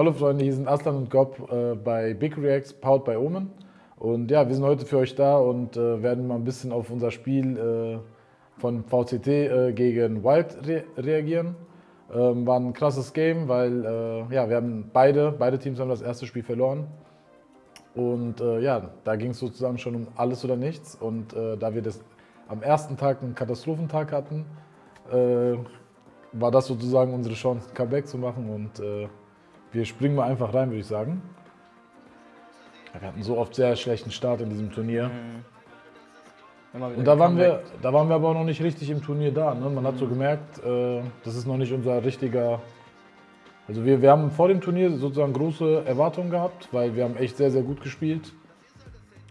Hallo Freunde, hier sind Aslan und Gob äh, bei Big Reacts, powered by Omen. Und ja, wir sind heute für euch da und äh, werden mal ein bisschen auf unser Spiel äh, von VCT äh, gegen Wild re reagieren. Ähm, war ein krasses Game, weil äh, ja, wir haben beide, beide Teams haben das erste Spiel verloren. Und äh, ja, da ging es sozusagen schon um alles oder nichts. Und da wir das am ersten Tag einen Katastrophentag hatten, war das sozusagen unsere Chance, ein Comeback zu machen. Und wir springen mal einfach rein, würde ich sagen. Wir hatten so oft sehr schlechten Start in diesem Turnier. Mhm. Und da waren, wir, da waren wir aber auch noch nicht richtig im Turnier da. Ne? Man mhm. hat so mhm. gemerkt, äh, das ist noch nicht unser richtiger... Also wir, wir haben vor dem Turnier sozusagen große Erwartungen gehabt, weil wir haben echt sehr, sehr gut gespielt.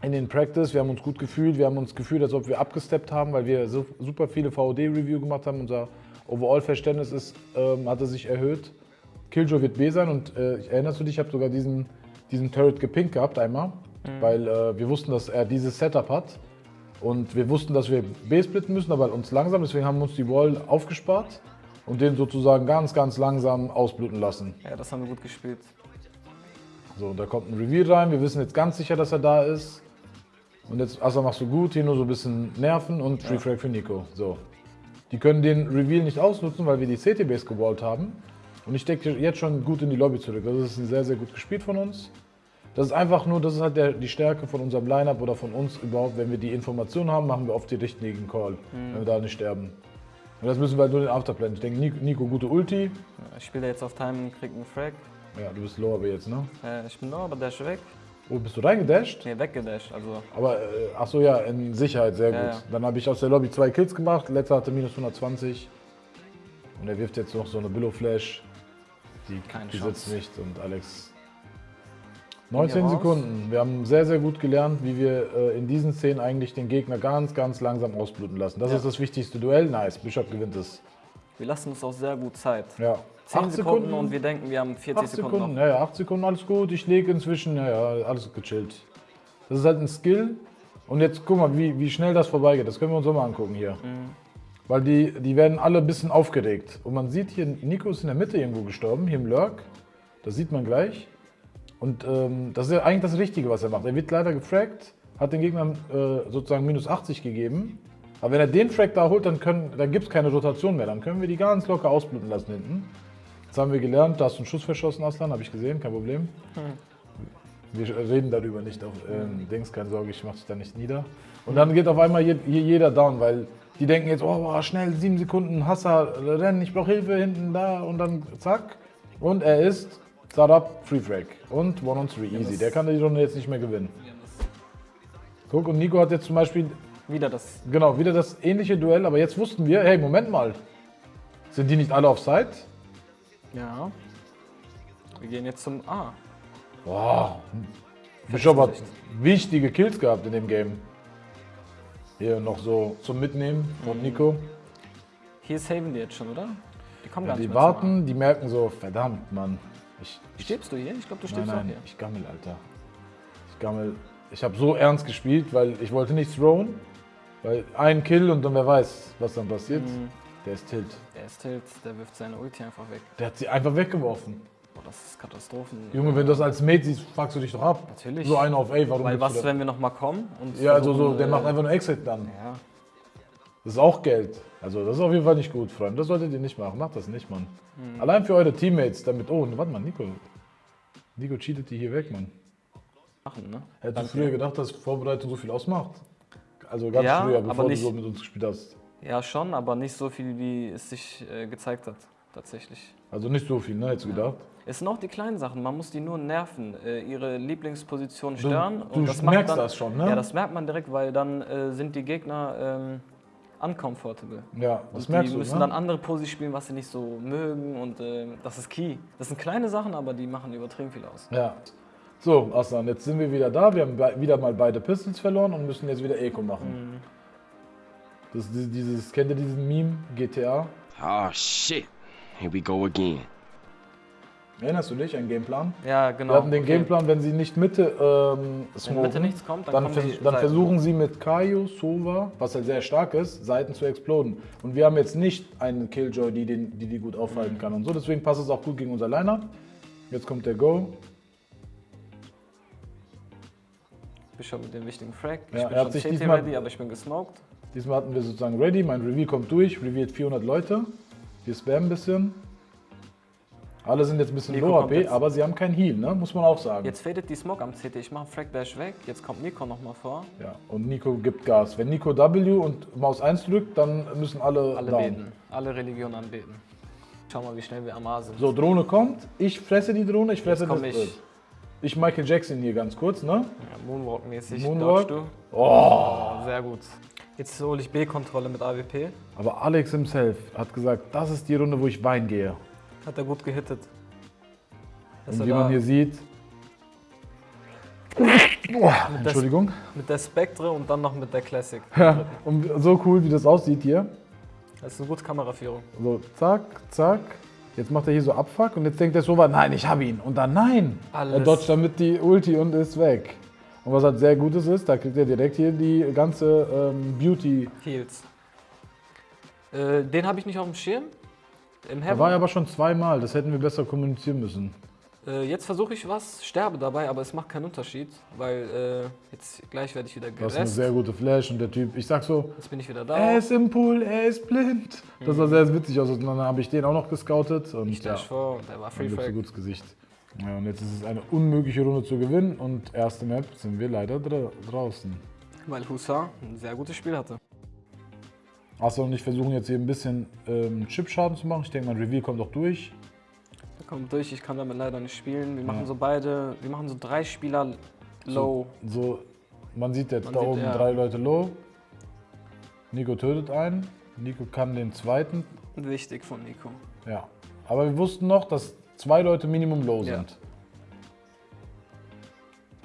In den Practice, wir haben uns gut gefühlt, wir haben uns gefühlt, als ob wir abgesteppt haben, weil wir so, super viele VOD-Review gemacht haben. Unser Overall-Verständnis ähm, hatte sich erhöht. Killjoy wird B sein und äh, erinnerst du dich, ich habe sogar diesen, diesen Turret gepinkt gehabt einmal, mhm. weil äh, wir wussten, dass er dieses Setup hat und wir wussten, dass wir B splitten müssen, aber uns langsam, deswegen haben wir uns die Wall aufgespart und den sozusagen ganz, ganz langsam ausbluten lassen. Ja, das haben wir gut gespielt. So, und da kommt ein Reveal rein, wir wissen jetzt ganz sicher, dass er da ist. Und jetzt, Asa machst du gut, hier nur so ein bisschen Nerven und Free ja. Frag für Nico. So. Die können den Reveal nicht ausnutzen, weil wir die CT-Base gewallt haben. Und ich denke jetzt schon gut in die Lobby zurück. Das ist sehr, sehr gut gespielt von uns. Das ist einfach nur, das ist halt der, die Stärke von unserem Lineup oder von uns überhaupt. Wenn wir die Informationen haben, machen wir oft den richtigen Call, mhm. wenn wir da nicht sterben. Und das müssen wir halt nur den Afterplan. Ich denke, Nico, Nico gute Ulti. Ich spiele jetzt auf Time und krieg einen Frag. Ja, du bist low aber jetzt, ne? Äh, ich bin low, aber dash weg. Oh, bist du reingedasht? Nee, weggedasht, also. Aber, äh, ach so, ja, in Sicherheit, sehr ja, gut. Ja. Dann habe ich aus der Lobby zwei Kills gemacht, letzter hatte minus 120. Und er wirft jetzt noch so eine Billow Die, die sitzt nicht und Alex 19 Sekunden. Wir haben sehr, sehr gut gelernt, wie wir äh, in diesen Szenen eigentlich den Gegner ganz, ganz langsam ausbluten lassen. Das ja. ist das wichtigste Duell. Nice, Bishop gewinnt es. Wir lassen uns auch sehr gut Zeit. Ja. 10 Sekunden, Sekunden, und wir denken, wir haben 40 Sekunden. Sekunden Ja, ja, 8 Sekunden, alles gut. Ich lege inzwischen, ja, ja, alles gechillt. Das ist halt ein Skill. Und jetzt guck mal, wie, wie schnell das vorbeigeht. Das können wir uns auch mal angucken hier. Mhm. Weil die, die werden alle ein bisschen aufgeregt. Und man sieht hier, Nico ist in der Mitte irgendwo gestorben, hier im Lurk. Das sieht man gleich. Und ähm, das ist ja eigentlich das Richtige, was er macht. Er wird leider gefragt, hat den Gegnern äh, sozusagen minus 80 gegeben. Aber wenn er den Frag da holt, dann, dann gibt es keine Rotation mehr. Dann können wir die ganz locker ausbluten lassen hinten. Jetzt haben wir gelernt, da hast du einen Schuss verschossen, Aslan, habe ich gesehen, kein Problem. Hm. Wir reden darüber nicht auf äh, Dings, keine Sorge, ich mache dich da nicht nieder. Und dann geht auf einmal hier, hier jeder down, weil die denken jetzt, oh, schnell, sieben Sekunden, Hasser, rennen, ich brauche Hilfe, hinten, da und dann zack. Und er ist Startup Free Frag und One on Three, easy. Der kann die Runde jetzt nicht mehr gewinnen. Guck, und Nico hat jetzt zum Beispiel... Wieder das. Genau, wieder das ähnliche Duell, aber jetzt wussten wir, hey, Moment mal. Sind die nicht alle auf Side? Ja. Wir gehen jetzt zum A. Boah. Bischof hat wichtige Kills gehabt in dem Game. Hier noch so zum Mitnehmen von mhm. Nico. Hier saven die jetzt schon, oder? Die kommen ja, gar nicht Die warten, die merken so, verdammt, Mann. Ich, Stirbst du hier? Ich glaube, du stirbst nein, nein, auch hier. ich gammel, Alter. Ich gammel. Ich habe so ernst gespielt, weil ich wollte nicht throwen. Weil ein Kill und dann wer weiß, was dann passiert. Mhm. Der ist Tilt. Der ist Tilt, der wirft seine Ulti einfach weg. Der hat sie einfach weggeworfen. Boah, das ist Katastrophen. Junge, wenn du das als Mate siehst, fragst du dich doch ab. Natürlich. So einer auf A, warum Weil was, wenn wir nochmal kommen? Und ja, also so, der äh, macht einfach nur Exit dann. Ja. Das ist auch Geld. Also das ist auf jeden Fall nicht gut, Freunde. Das solltet ihr nicht machen. Macht das nicht, Mann. Mhm. Allein für eure Teammates, damit... Oh, warte mal, Nico. Nico cheatet die hier weg, Mann. Machen, ne? Hättest du früher gedacht, dass Vorbereitung so viel ausmacht? Also ganz ja, früher, bevor nicht, du so mit uns gespielt hast. Ja, schon, aber nicht so viel, wie es sich äh, gezeigt hat, tatsächlich. Also nicht so viel, ne? Hättest du ja. gedacht? Es sind auch die kleinen Sachen, man muss die nur nerven, äh, ihre Lieblingsposition stören. Du, du das merkst dann, das schon, ne? Ja, das merkt man direkt, weil dann äh, sind die Gegner ähm, uncomfortable. Ja, das und merkst die du, müssen ne? dann andere Posi spielen, was sie nicht so mögen und äh, das ist key. Das sind kleine Sachen, aber die machen übertrieben viel aus. Ja. So, Aslan, jetzt sind wir wieder da. Wir haben wieder mal beide Pistols verloren und müssen jetzt wieder Eco machen. Mhm. Das, dieses, kennt ihr diesen Meme, GTA? Oh shit, here we go again. Erinnerst du dich, einen Gameplan? Ja, genau. Wir hatten den okay. Gameplan, wenn sie nicht Mitte ähm, smoken, Wenn Mitte nichts kommt, dann, dann, vers dann versuchen sie mit Kaio, Sova, was halt sehr stark ist, Seiten zu exploden. Und wir haben jetzt nicht einen Killjoy, die, den, die die gut aufhalten mhm. kann und so. Deswegen passt es auch gut gegen unser Lineup. Jetzt kommt der Go. Bishop mit dem wichtigen Frag. Ich Ja, bin er hat schon sich diesmal- ready, aber ich bin gesmoked. Diesmal hatten wir sozusagen ready. Mein Reveal kommt durch. Revealed 400 Leute. Wir spammen ein bisschen. Alle sind jetzt ein bisschen Nico low AP, aber sie haben kein Heal, ne? muss man auch sagen. Jetzt fadet die Smoke am CT. Ich mache Frag Dash weg. Jetzt kommt Nico nochmal vor. Ja, und Nico gibt Gas. Wenn Nico W und Maus 1 drückt, dann müssen alle, Alle down. beten. Alle Religionen anbeten. Schau mal, wie schnell wir am A sind. So, Drohne kommt. Ich fresse die Drohne, ich fresse das ich. Bild. Ich Michael Jackson hier ganz kurz, ne? Ja, Moonwalk-mäßig. Moonwalk. du. Oh, sehr gut. Jetzt hole ich B-Kontrolle mit AWP. Aber Alex himself hat gesagt, das ist die Runde, wo ich Wein gehe. Hat er gut gehittet. Und er wie man hier sieht. Boah, Entschuldigung. Mit der Spectre und dann noch mit der Classic. Ja, und so cool, wie das aussieht hier. Das ist eine gute Kameraführung. So, zack, zack. Jetzt macht er hier so Abfuck und jetzt denkt er so weit, nein, ich habe ihn. Und dann nein. Er Alles. dodgt damit die Ulti und ist weg. Und was halt sehr Gutes ist, da kriegt er direkt hier die ganze ähm, Beauty. Heals. Äh, den habe ich nicht auf dem Schirm. Im Da Heaven. war er aber schon zweimal, das hätten wir besser kommunizieren müssen. Äh, jetzt versuche ich was, sterbe dabei, aber es macht keinen Unterschied, weil äh, jetzt gleich werde ich wieder Das ist eine sehr gute Flash und der Typ, ich sag so, Jetzt bin ich wieder da. er ist im Pool, er ist blind. Das sah sehr witzig aus und dann habe ich den auch noch gescoutet und ich ja, vor der war Free Frag. gutes Gesicht. Ja, und jetzt ist es eine unmögliche Runde zu gewinnen und erste Map sind wir leider dra draußen. Weil Hussar ein sehr gutes Spiel hatte. Aslan und ich versuchen jetzt hier ein bisschen ähm, Chip-Schaden zu machen. Ich denke, mein Reveal kommt auch durch. Der kommt durch, ich kann damit leider nicht spielen. Wir machen Ja. so beide, wir machen so drei Spieler low. So, man sieht jetzt Man da sieht, oben ja. drei Leute low. Nico tötet einen. Nico kann den zweiten. Wichtig von Nico. Ja. Aber wir wussten noch, dass zwei Leute Minimum low Ja. sind.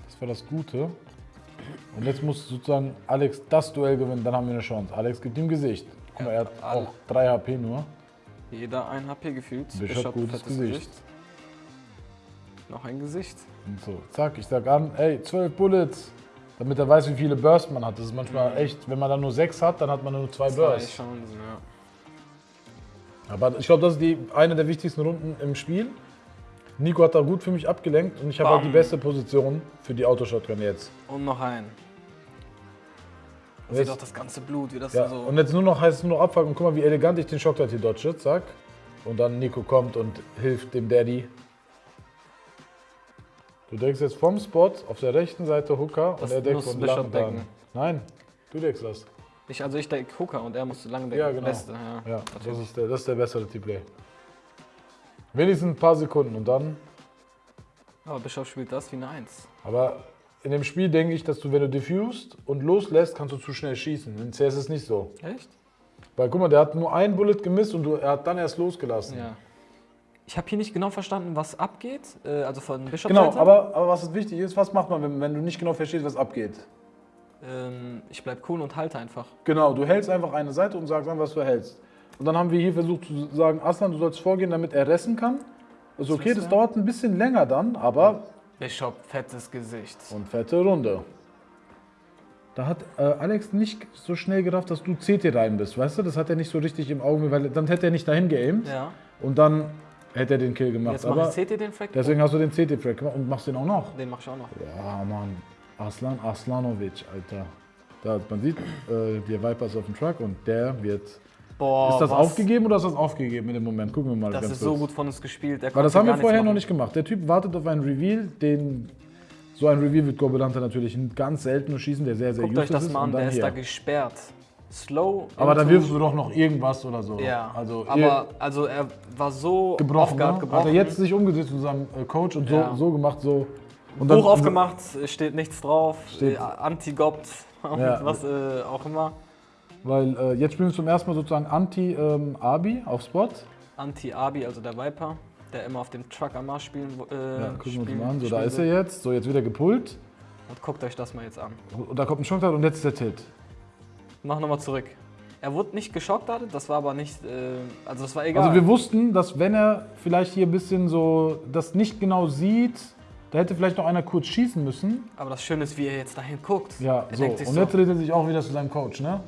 Das war das Gute. Und jetzt muss sozusagen Alex das Duell gewinnen, dann haben wir eine Chance. Alex gibt ihm Gesicht. Guck mal, er hat alle. auch 3 HP nur. Jeder ein HP gefühlt. Bishop, gutes fettes Gesicht. Noch ein Gesicht. Und so, zack, ich sag an, ey, 12 Bullets. Damit er weiß, wie viele Bursts man hat. Das ist manchmal echt, wenn man dann nur 6 hat, dann hat man nur 2 Zwei Bursts. Chancen, ja. Aber ich glaube, das ist die, eine der wichtigsten Runden im Spiel. Nico hat da gut für mich abgelenkt und ich habe halt die beste Position für die Autoshotgun jetzt. Und noch ein. Und Sieht jetzt, auch das ganze Blut, wie das ja, so. und jetzt nur noch heißt es nur noch abfangen und guck mal, wie elegant ich den Shocktide hier dodge, zack. Und dann Nico kommt und hilft dem Daddy. Du deckst jetzt vom Spot auf der rechten Seite Hooker Das und er deckt muss von Bishop lang dran. decken. Nein, du deckst das. Ich, also ich denke Hooker und er musste lange denken. Ja, genau. Beste, ja. Ja, das ist der, das ist der bessere T-Play. Wenigstens ein paar Sekunden und dann. Aber Bischof spielt das wie eine Eins. Aber in dem Spiel denke ich, dass du, wenn du diffused und loslässt, kannst du zu schnell schießen. In CS ist es nicht so. Echt? Weil guck mal, der hat nur ein Bullet gemisst und du, er hat dann erst losgelassen. Ja. Ich habe hier nicht genau verstanden, was abgeht. Äh, also von Bischof Genau, aber, aber was wichtig ist, was macht man, wenn, wenn du nicht genau verstehst, was abgeht? Ähm, ich bleib cool und halte einfach. Genau, du hältst einfach eine Seite und sagst dann, was du hältst. Und dann haben wir hier versucht zu sagen, Aslan, du sollst vorgehen, damit er ressen kann. Das ist okay, das dauert ein bisschen länger dann, aber Bischof, fettes Gesicht. Und fette Runde. Da hat äh, Alex nicht so schnell gerafft, dass du CT rein bist, weißt du? Das hat er nicht so richtig im Auge, weil dann hätte er nicht dahin geaimt Ja. und dann hätte er den Kill gemacht. Jetzt Aber mache ich CT den Frag. deswegen hast du den CT-Frag gemacht und machst den auch noch. Den mach ich auch noch. Ja, Mann. Aslan Aslanovic, Alter. Da, man sieht, äh, der Viper ist auf dem Truck und der wird. Boah, ist das was? aufgegeben oder ist das aufgegeben in dem Moment? Gucken wir mal Das ganz ist kurz. so gut von uns gespielt. Der Weil das haben wir vorher noch nicht gemacht. Der Typ wartet auf einen Reveal, den. So ein Reveal wird Gobelante natürlich ganz selten nur schießen, der sehr, sehr Guckt euch das mal an, der ist hier. da gesperrt. Slow. Aber da wirfst du doch noch irgendwas oder so. Ja, Also aber also er war so gebrochen, ne? gebrochen. Hat er jetzt sich umgesetzt zu seinem äh, Coach und so, Ja. so gemacht, so. Und Buch aufgemacht, steht nichts drauf, Steht- äh, Anti-Gopt und Ja. was äh, auch immer. Weil äh, jetzt spielen wir zum ersten Mal sozusagen Anti-Abi auf Spot. Anti-Abi, also der Viper, der immer auf dem Truck am Mars spielen äh, Ja, gucken wir uns spielen- mal an. So, da ist er jetzt. So, jetzt wird er gepullt. Und guckt euch das mal jetzt an. Und da kommt ein Shotgun und jetzt ist der Tilt. Mach nochmal zurück. Er wurde nicht geschockt, das war aber nicht, äh, also das war egal. Also wir wussten, dass wenn er vielleicht hier ein bisschen so das nicht genau sieht, da hätte vielleicht noch einer kurz schießen müssen. aber das Schöne ist, wie er jetzt dahin guckt. Ja, er so. Und so, jetzt dreht er sich auch wieder zu seinem Coach, ne?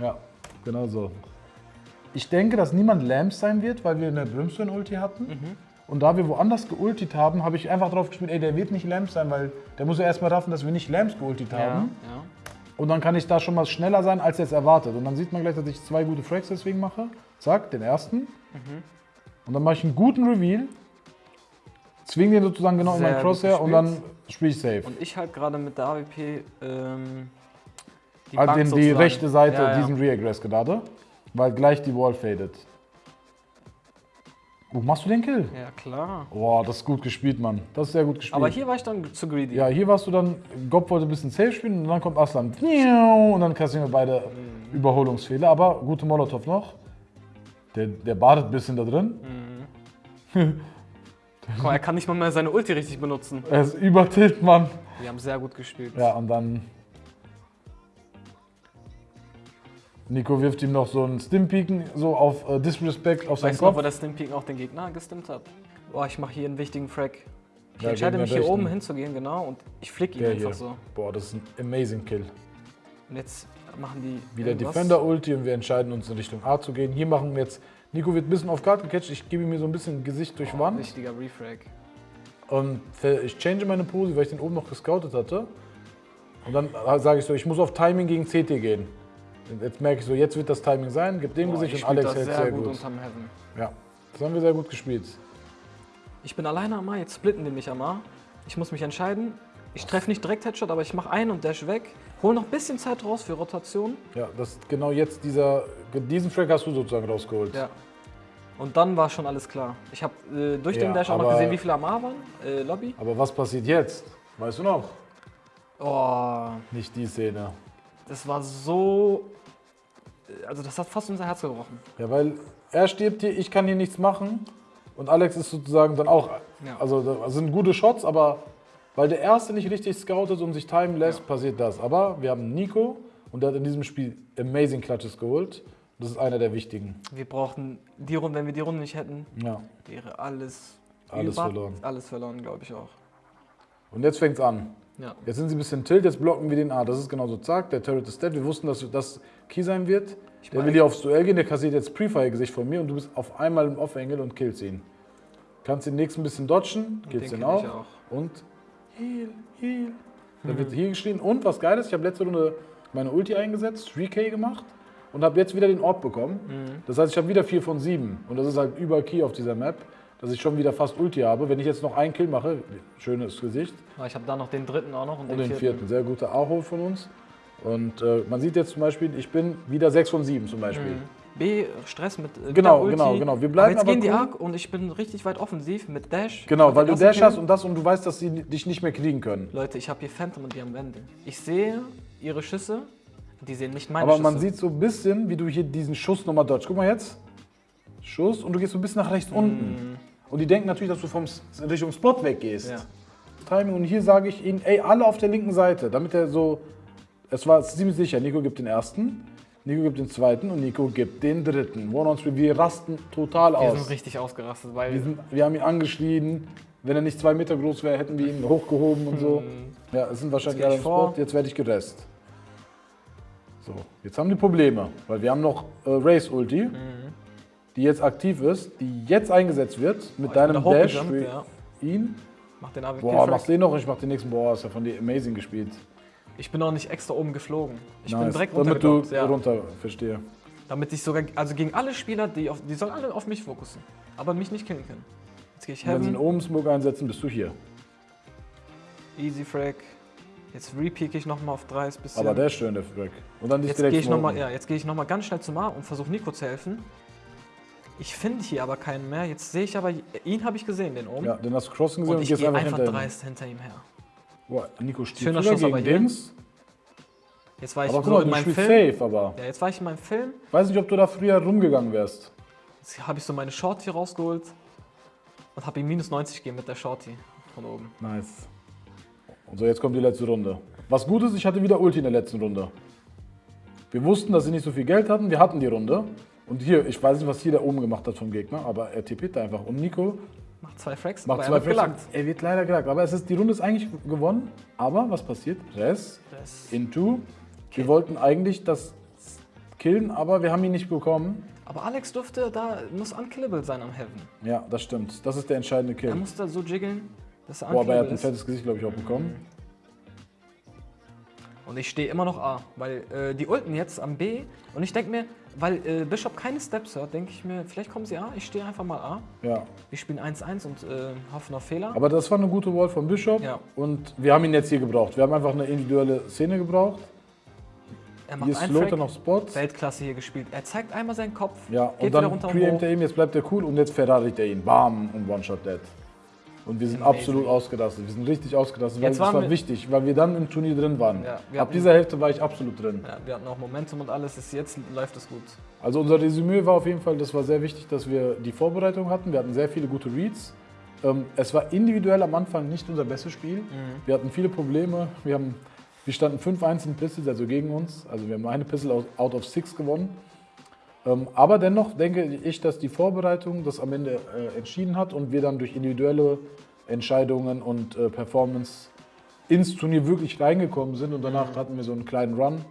Ja, genau so. Ich denke, dass niemand Lamps sein wird, weil wir eine Brimstone-Ulti hatten. Mhm. Und da wir woanders geultet haben, habe ich einfach drauf gespielt, ey, der wird nicht Lamps sein, weil der muss ja erstmal raffen, dass wir nicht Lamps geultet Ja, haben. ja. Und dann kann ich da schon mal schneller sein, als jetzt erwartet. Und dann sieht man gleich, dass ich zwei gute Frags deswegen mache. Zack, den ersten. Und dann mache ich einen guten Reveal. Zwing den sozusagen genau in Sehr mein gut Crosshair und dann spiele ich safe. Und ich halt gerade mit der AWP ähm, die Halt Bank den, die rechte Seite, ja, ja. diesen Reaggress gerade, weil gleich die Wall fadet. Oh, machst du den Kill? Ja, klar. Boah, das ist gut gespielt, Mann. Das ist sehr gut gespielt. Aber hier war ich dann zu greedy. Ja, hier warst du dann, Gob wollte ein bisschen safe spielen und dann kommt Aslan. Und dann kassieren wir beide Mhm. Überholungsfehler. Aber gute Molotow noch. Der, der badet ein bisschen da drin. Guck mal, er kann nicht mal mehr seine Ulti richtig benutzen. Er ist übertilt, Mann. Wir haben sehr gut gespielt. Ja, und dann. Nico wirft ihm noch so einen Stimpiken, so auf äh, Disrespect auf seinen Weißt du noch, Kopf. wo der Stimpeak auch den Gegner gestimmt hat? Boah, ich mache hier einen wichtigen Frag. Ich Ja, entscheide mich hier oben hinzugehen, genau, und ich flick ihn Der einfach hier. so. Boah, das ist ein amazing Kill. Und jetzt machen die Wieder irgendwas. Defender-Ulti und wir entscheiden uns in Richtung A zu gehen. Hier machen wir jetzt. Nico wird ein bisschen auf Guard gecatcht. Ich gebe ihm so ein bisschen Gesicht durch Wand. Richtiger Refrag. Und ich change meine Pose, weil ich den oben noch gescoutet hatte. Und dann äh, sage ich so, ich muss auf Timing gegen CT gehen. Jetzt merke ich so, jetzt wird das Timing sein, gib dem Boah, Gesicht und Alex das hält sehr, sehr gut, gut. unterm Heaven. Ja, das haben wir sehr gut gespielt. Ich bin alleine am A, jetzt splitten die mich am A. Ich muss mich entscheiden. Ich treffe nicht direkt Headshot, aber ich mache einen und dash weg. Hol noch ein bisschen Zeit raus für Rotation. Ja, das ist genau jetzt dieser, diesen Frag hast du sozusagen rausgeholt. Ja. Und dann war schon alles klar. Ich habe äh, durch Ja, den Dash auch noch gesehen, wie viele am A waren. Äh, Lobby. Aber was passiert jetzt? Weißt du noch? Oh, Nicht die Szene. Das war so. Also, das hat fast unser Herz gebrochen. Ja, weil er stirbt hier, ich kann hier nichts machen. Und Alex ist sozusagen dann auch. Ja. Also das sind gute Shots, aber weil der erste nicht richtig scoutet und sich timen lässt, passiert das. Aber wir haben Nico und der hat in diesem Spiel amazing Clutches geholt. Das ist einer der wichtigen. Wir brauchten die Runde, wenn wir die Runde nicht hätten, Ja. wäre alles. Alles verloren. Alles verloren, glaube ich auch. Und jetzt fängt's an. Ja. Jetzt sind sie ein bisschen tilt, jetzt blocken wir den A. Das ist genauso zack, der Turret ist dead. Wir wussten, dass das Key sein wird. Der meine- will hier aufs Duell gehen, der kassiert jetzt Pre-Fire-Gesicht von mir und du bist auf einmal im Off-Angle und killst ihn. Kannst den nächsten ein bisschen dodgen, killst kill auch. ich auch. Und Heal, Heal. Da wird hier geschrien. Und was geil ist, ich habe letzte Runde meine Ulti eingesetzt, 3K gemacht und habe jetzt wieder den Orb bekommen. Mhm. Das heißt, ich habe wieder 4 von 7. Und das ist halt über Key auf dieser Map, dass ich schon wieder fast Ulti habe. Wenn ich jetzt noch einen Kill mache, schönes Gesicht, Aber ich habe da noch den dritten auch noch und, und den, den vierten. vierten. Sehr guter A-Hole von uns. Und äh, man sieht jetzt zum Beispiel, ich bin wieder 6 von 7 zum Beispiel. B, Stress mit äh, Genau, Ulti. genau, genau. Wir bleiben aber jetzt gehen aber die cool. Arc und ich bin richtig weit offensiv mit Dash. Genau, weil du Dash Kill. hast und das und du weißt, dass sie dich nicht mehr kriegen können. Leute, ich habe hier Phantom und die haben Wände. Ich sehe ihre Schüsse, die sehen nicht meine Aber Schüsse. man sieht so ein bisschen, wie du hier diesen Schuss nochmal dodge. Guck mal jetzt. Schuss und du gehst so ein bisschen nach rechts unten. Und die denken natürlich, dass du vom Richtung Spot weggehst. Ja. Timing. Und hier sage ich ihnen, ey, alle auf der linken Seite, damit er so. Es war ziemlich sicher, Nico gibt den ersten, Nico gibt den zweiten und Nico gibt den dritten. One on three. Wir rasten total Wir aus. sind richtig ausgerastet, weil Wir, sind, wir haben ihn angeschrien. Wenn er nicht zwei Meter groß wäre, hätten wir ihn hochgehoben und so. Ja, es sind wahrscheinlich alle im. Spot. Jetzt werde ich gerest. So, jetzt haben die Probleme, weil wir haben noch äh, Race Ulti, Mhm. Die jetzt aktiv ist, die jetzt eingesetzt wird mit Oh, bin deinem da Dash hochgejumpt, für ja. ihn. mach den AWP. Boah, Frag. mach den noch und ich mach den nächsten. Boah, ist ja von dir amazing gespielt. Ich bin auch nicht extra oben geflogen. Ich bin Nice. direkt Damit du. Ja. runter, verstehe. Damit ich sogar, also gegen alle Spieler, die, auf, die sollen alle auf mich fokussen, aber mich nicht killen können. Jetzt gehe ich Wenn sie einen Heaven, oben Smoke einsetzen, bist du hier. Easy Frag. Jetzt repeak ich nochmal auf 3 bisschen. Aber der ist schön, der Frag. Und dann dich Jetzt direkt gehe ich nochmal smoken. ja, jetzt gehe ich noch mal ganz schnell zum A und versuche Nico zu helfen. Ich finde hier aber keinen mehr. Jetzt sehe ich aber, ihn habe ich gesehen, den oben. Ja, den hast du crossen gesehen und und, ich gehe einfach, einfach hinter ihm. dreist hinter ihm her. Boah, Nico steht sogar Schuss gegen. Dings. Jetzt war ich Aber guck mal, in meinem Film. safe, aber. Ja, jetzt war ich in meinem Film. Weiß nicht, ob du da früher rumgegangen wärst. Jetzt habe ich so meine Shorty rausgeholt und habe ihm minus 90 gegeben mit der Shorty von oben. Nice. Und so, jetzt kommt die letzte Runde. Was gut ist, ich hatte wieder Ulti in der letzten Runde. Wir wussten, dass sie nicht so viel Geld hatten. Wir hatten die Runde. Und hier, ich weiß nicht, was hier da oben gemacht hat vom Gegner, aber er tippt einfach. Und Nico Macht zwei Frags, macht zwei er wird gelangt. Er wird leider gelagt. Aber es ist, die Runde ist eigentlich gewonnen. Aber was passiert? Res, Das- Into. Wir wollten eigentlich das killen, aber wir haben ihn nicht bekommen. Aber Alex durfte, da muss unkillable sein am Heaven. Ja, das stimmt. Das ist der entscheidende Kill. Er muss da so jiggeln, dass er Boah, aber er hat unkillable ein fettes Gesicht, glaube ich, auch bekommen. Und ich stehe immer noch A, weil äh, die ulten jetzt am B. Und ich denke mir, weil äh, Bishop keine Steps hat, denke ich mir, vielleicht kommen sie A. Ich stehe einfach mal A. Ja. Wir spielen 1-1 und äh, hoffen auf Fehler. Aber das war eine gute Wall von Bishop. Ja. Und wir haben ihn jetzt hier gebraucht. Wir haben einfach eine individuelle Szene gebraucht. er Hier macht ist einen Lothar noch Spots. Weltklasse hier gespielt. Er zeigt einmal seinen Kopf, Ja, geht und dann wieder runter und preempt hoch. er ihn, jetzt bleibt er cool und jetzt Ferrari er ihn. Bam und One-Shot dead. Und wir sind Amazing. absolut ausgerastet. Wir sind richtig ausgerastet, weil waren war wichtig, weil wir dann im Turnier drin waren. Ja, Ab dieser Hälfte war ich absolut drin. Ja, wir hatten auch Momentum und alles. Ist, jetzt läuft es gut. Also unser Resümee war auf jeden Fall, das war sehr wichtig, dass wir die Vorbereitung hatten. Wir hatten sehr viele gute Reads. Ähm, es war individuell am Anfang nicht unser bestes Spiel. Wir hatten viele Probleme. Wir, haben, wir standen 5-1 in Pistols, also gegen uns. Also wir haben eine Pistol out- out of six gewonnen. Ähm, aber dennoch denke ich, dass die Vorbereitung das am Ende äh, entschieden hat und wir dann durch individuelle Entscheidungen und äh, Performance ins Turnier wirklich reingekommen sind. Und danach hatten wir so einen kleinen Run.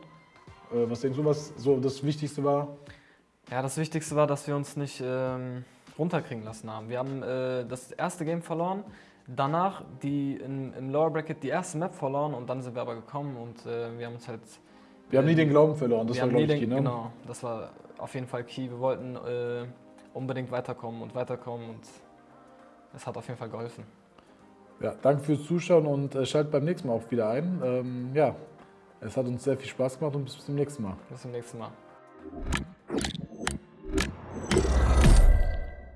Äh, was denkst du, was so das Wichtigste war? Ja, das Wichtigste war, dass wir uns nicht ähm, runterkriegen lassen haben. Wir haben äh, das erste Game verloren, danach die in, im Lower Bracket die erste Map verloren und dann sind wir aber gekommen und äh, wir haben uns halt. Wir haben nie den Glauben verloren, das war, glaube ich, den, key, ne? Genau, das war auf jeden Fall key. Wir wollten äh, unbedingt weiterkommen und weiterkommen und es hat auf jeden Fall geholfen. Ja, danke fürs Zuschauen und äh, schaltet beim nächsten Mal auch wieder ein. Ähm, ja, es hat uns sehr viel Spaß gemacht und bis zum nächsten Mal. Bis zum nächsten Mal.